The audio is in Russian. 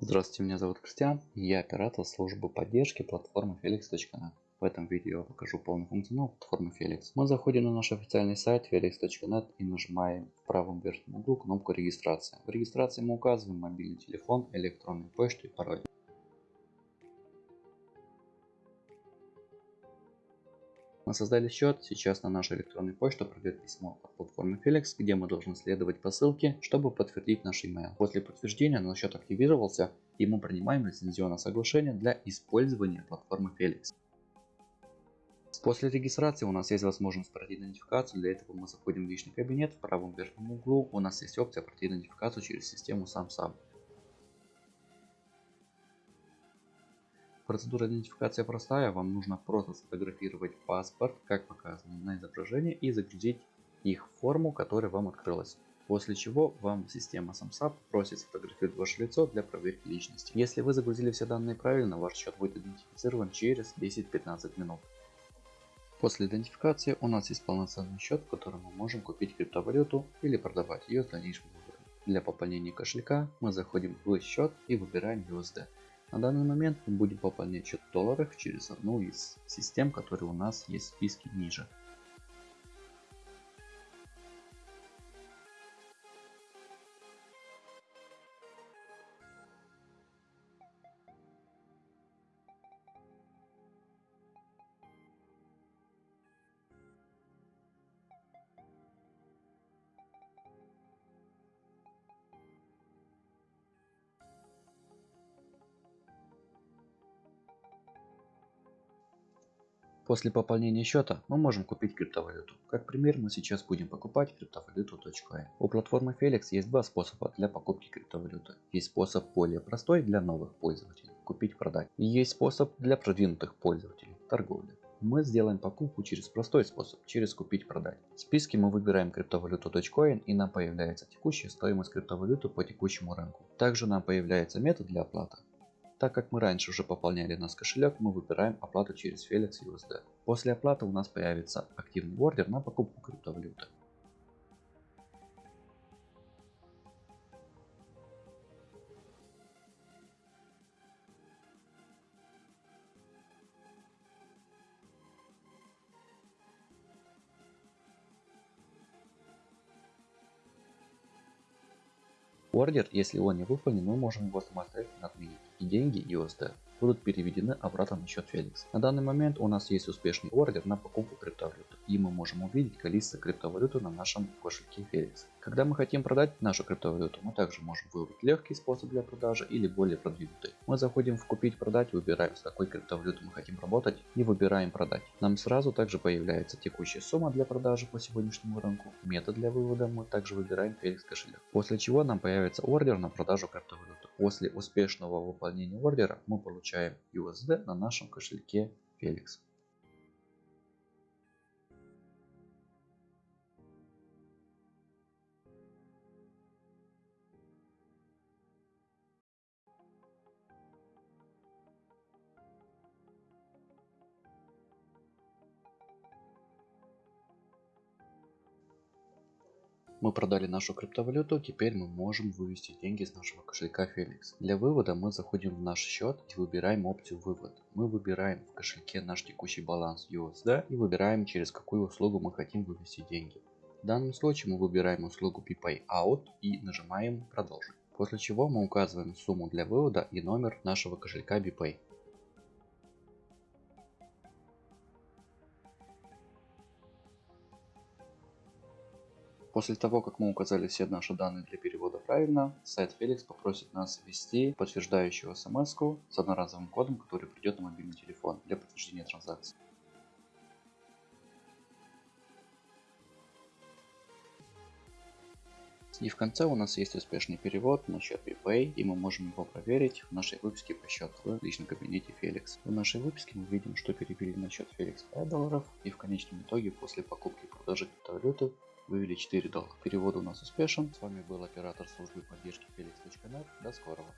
Здравствуйте, меня зовут Кристиан, я оператор службы поддержки платформы Felix.net. В этом видео я покажу полный функционал платформы Felix. Мы заходим на наш официальный сайт felix.net и нажимаем в правом верхнем углу кнопку регистрация. В регистрации мы указываем мобильный телефон, электронную почту и пароль. Мы создали счет, сейчас на нашу электронную почту придет письмо от платформы Felix, где мы должны следовать по ссылке, чтобы подтвердить наш email. После подтверждения наш счет активировался и мы принимаем лицензионное соглашение для использования платформы Felix. После регистрации у нас есть возможность пройти идентификацию. Для этого мы заходим в личный кабинет. В правом верхнем углу у нас есть опция пройти идентификацию через систему SamSam. Процедура идентификации простая. Вам нужно просто сфотографировать паспорт, как показано на изображении, и загрузить их в форму, которая вам открылась. После чего вам система SamSap просит сфотографировать ваше лицо для проверки личности. Если вы загрузили все данные правильно, ваш счет будет идентифицирован через 10-15 минут. После идентификации у нас есть полноценный счет, в котором мы можем купить криптовалюту или продавать ее с дальнейшим выбором. Для пополнения кошелька мы заходим в счет и выбираем USD. На данный момент мы будем пополнять счет в долларах через одну из систем, которые у нас есть в списке ниже. После пополнения счета мы можем купить криптовалюту. Как пример мы сейчас будем покупать криптовалюту Dogecoin. У платформы Felix есть два способа для покупки криптовалюты. Есть способ более простой для новых пользователей – купить-продать. И есть способ для продвинутых пользователей – торговля. Мы сделаем покупку через простой способ, через купить-продать. В списке мы выбираем криптовалюту Dogecoin и нам появляется текущая стоимость криптовалюты по текущему рынку. Также нам появляется метод для оплаты. Так как мы раньше уже пополняли наш кошелек, мы выбираем оплату через Felix USD. После оплаты у нас появится активный ордер на покупку криптовалюты. Ордер, если он не выполнен, мы можем его самостоятельно отменить и деньги USD будут переведены обратно на счет Felix. На данный момент у нас есть успешный ордер на покупку криптовалюты и мы можем увидеть количество криптовалюты на нашем кошельке Felix. Когда мы хотим продать нашу криптовалюту, мы также можем выбрать легкий способ для продажи или более продвинутый. Мы заходим в купить продать, выбираем с какой криптовалютой мы хотим работать и выбираем продать. Нам сразу также появляется текущая сумма для продажи по сегодняшнему рынку, метод для вывода мы также выбираем Felix кошелек. После чего нам появится ордер на продажу криптовалюты. После успешного выполнения ордера мы получаем USD на нашем кошельке Felix. Мы продали нашу криптовалюту, теперь мы можем вывести деньги из нашего кошелька Felix. Для вывода мы заходим в наш счет и выбираем опцию вывод. Мы выбираем в кошельке наш текущий баланс USD и выбираем через какую услугу мы хотим вывести деньги. В данном случае мы выбираем услугу BPay Out и нажимаем продолжить. После чего мы указываем сумму для вывода и номер нашего кошелька BPay. После того, как мы указали все наши данные для перевода правильно, сайт Felix попросит нас ввести подтверждающую смс с одноразовым кодом, который придет на мобильный И в конце у нас есть успешный перевод на счет BPay, и мы можем его проверить в нашей выписке по счету в личном кабинете Felix. В нашей выписке мы видим, что перевели на счет Felix 5 долларов, и в конечном итоге после покупки и продажи криптовалюты вывели 4 доллара. Перевод у нас успешен. С вами был оператор службы поддержки Felix.net. До скорого.